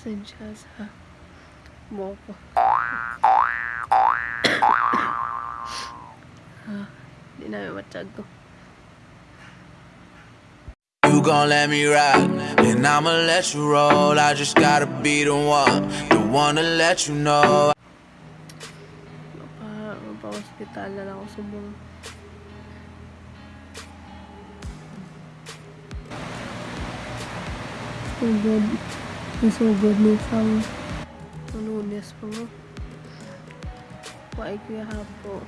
Pasensya sa mo ko. ah, di na matag ko. You gon' let me ride, and I'ma let you roll. I just gotta be the one, the one to let you know. Mapa, mapa-hospital na lang ako subong. Sugod. Nasugod ni Sang. Lunes pa mo. Ko yung hapo.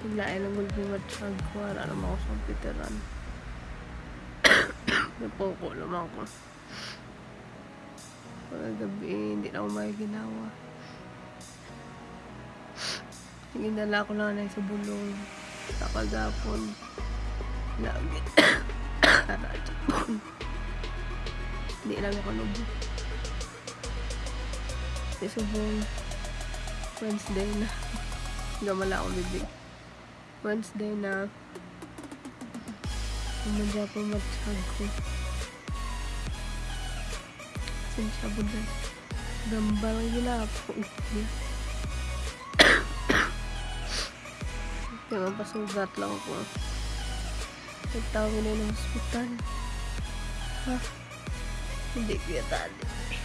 Biglain ang gulbi matsyag. Wala naman ako sa piteran. Napoko naman ko. Pagagabi, hindi na ako may ginawa. Ginala ko lang na sa bulong. Sa kagapon. Lagi. Aradya po. Hindi lang ako nubo. Kasi subong Wednesday na. Gamala ako bibig. Wednesday na. Umadya po matsyag ko. Sinsya po dyan. Gambal ang ginapo. Kaya mapasugat lang ako. Nagtawag na ng hospital. Ha? Hindi ko yatali. Galing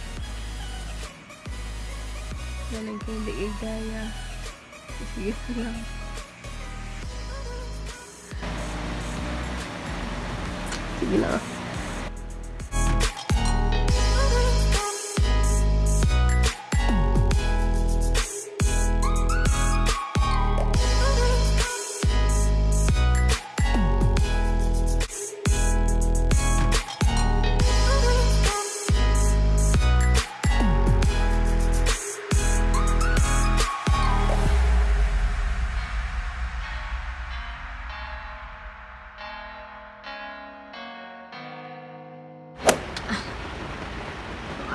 ko hindi igaya. Sige na lang. Sige na.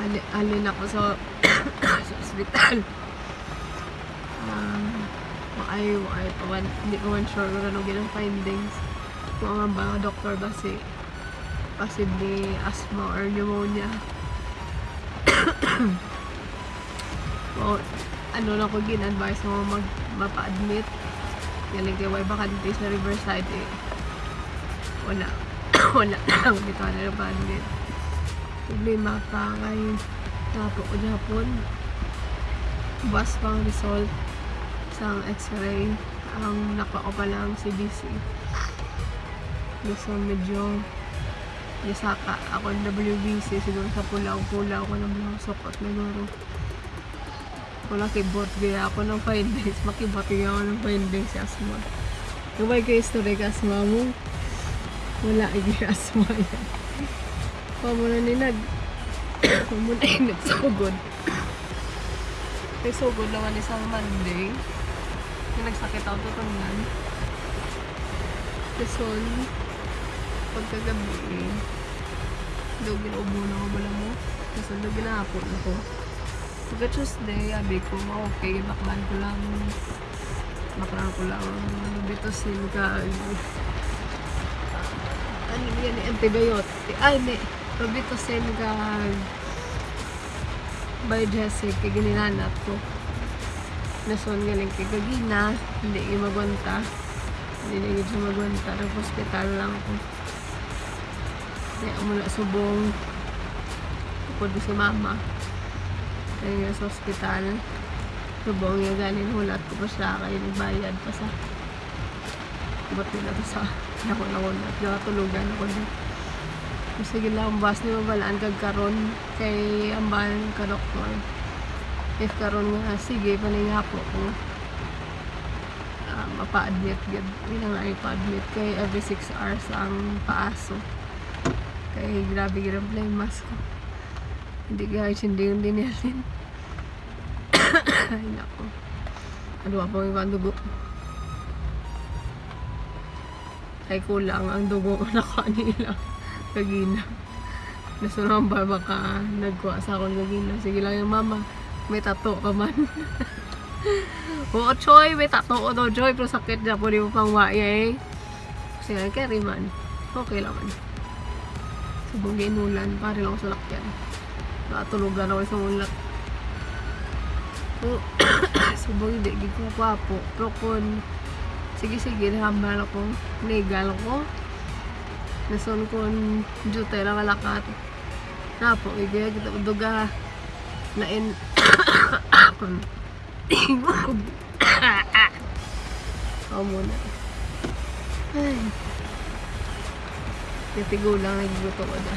Ali, alin ako sa, sa ospital. Um, ay, ay, pa man, hindi ko man sure kung ano ginang findings. Kung ang mga doktor ba si possibly asthma or pneumonia. o, ano na ko gin-advise mo mag mapa-admit. Galing kay Way Bakante sa Riverside eh. Wala. Wala lang. Dito na pa-admit problema pa kay tapo ko Japon bus pang result sa x-ray. Ang nakao pa lang si BC so medyo yasaka ako ng WBC siguro sa pulaw-pulaw ko ng mga sukot na guro wala kibot gaya ako ng 5 days. Makibot gaya ako ng 5 days si asma yung may kayo story ka asma mo wala ay asma yan Pamuna ni nag Pamuna yung nagsugod Nagsugod naman isang Monday. Yung nagsakit ako tutungan Lison Pagkagabi Daw ginaubo na ako bala mo. Kasi daw ginahapon ako. Pagka Tuesday, abi ko, okay, baklan ko lang. Baklan ko lang. Bitosin ka ano yan, antibiotic. Ay, may Probitosin ka biogesic kay gininanat ko. Nason galing kay Gagina, hindi yung magwanta. Hindi na yun siya magwanta. Nag-hospital lang ako. Kaya mula subong Tupod si mama. Kaya sa hospital. Subong yung galing hulat ko pa siya. Kaya nagbayad pa sa Ba't nila to sa Ako na hulat. Kaya tulugan ako dito. Sige lang, bas ni mabalaan kag karon kay ambahan ka doktor. If karon nga, sige, paninga po ko. Uh, mapa-admit gid Ilang na ipa-admit kay every 6 hours ang paaso. Kay grabe gid ang play mask ko. Hindi guys, hindi yung dinilin. Ay, nako. Ano pa yung dugo? Ay, kulang ang dugo na kanila kagina. Nasunod ba baka nagkuha sa akong kagina. Sige lang yung mama. May tato ka man. Oo, Choy. May tato ko daw, Choy. Pero sakit na po di mo pang waya eh. Sige lang, carry man. Okay lang man. Subong ginulan. Pare lang ako sa lakyan. Nakatulugan ako sa ulat. So, subong hindi, di ko kwapo. Pero kung, sige sige, hambal ako, legal ko. Nason kung jutay lang alakat. Napo, igaya kita uduga. Lain, kung, Ako muna. Ay. Natigo lang nagluto ko na.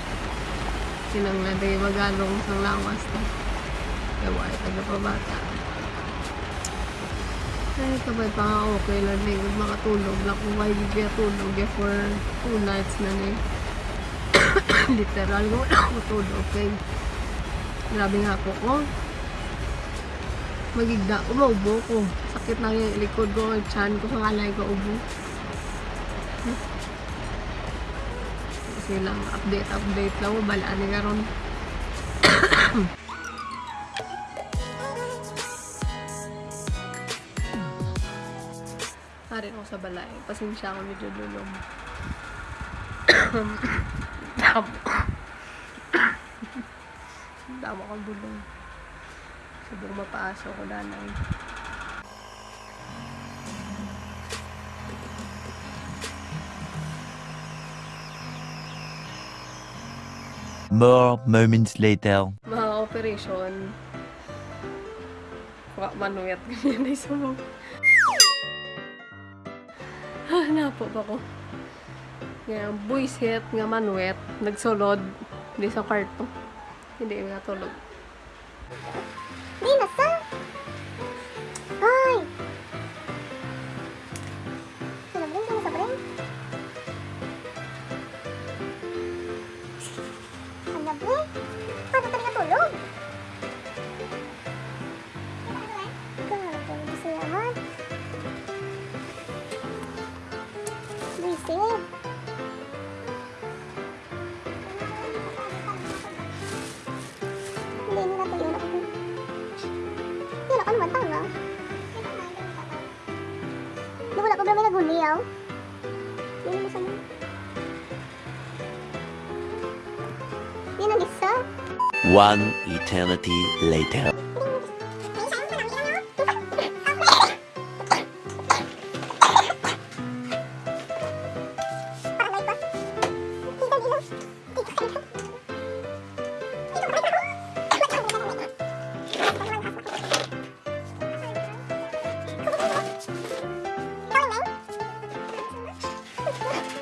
Sinang na day magalong sa lawas na. Gawa ay taga pabata. Ay, kabay pa nga okay lang din. Kung makatulog lang kung may bibigyan tulog eh, for two nights na na eh. Literal ko ako tulog. Okay. Grabe nga po ko. Magigda, umaubo ko. Sakit na yung likod ko, yung chan ko, sa kalay ko, ubo. Kasi lang, update, update lang, balaan ni karon. Harin ako sa balay. Pasensya ako medyo lulong. Damo. Damo akong bulong. Subong mapaasok ko nanay. More moments later. Mga operation. Wa manuet ganyan na isumong. Napo ba ko? Nga, buisit nga manuet. Nagsulod. Di sa kwarto. Hindi nga isa. One eternity later. Yeah.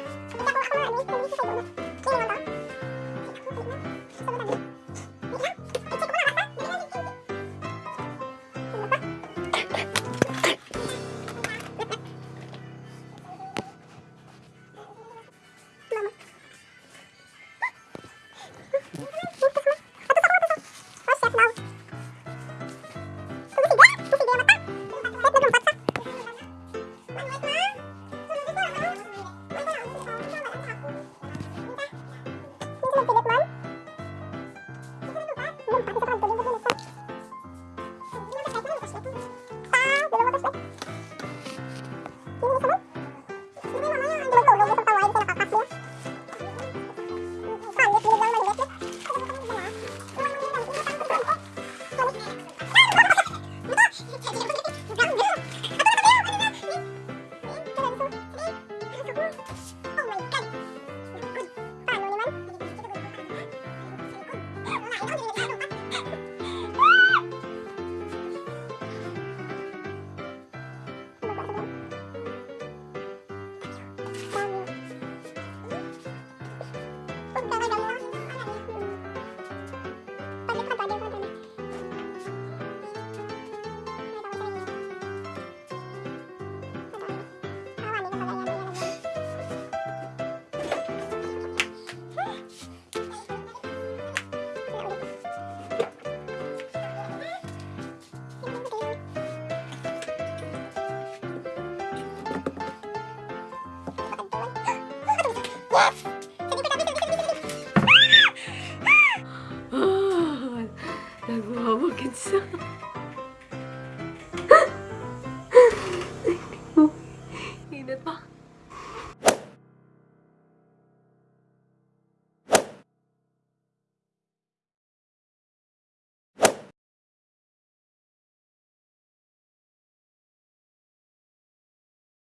What?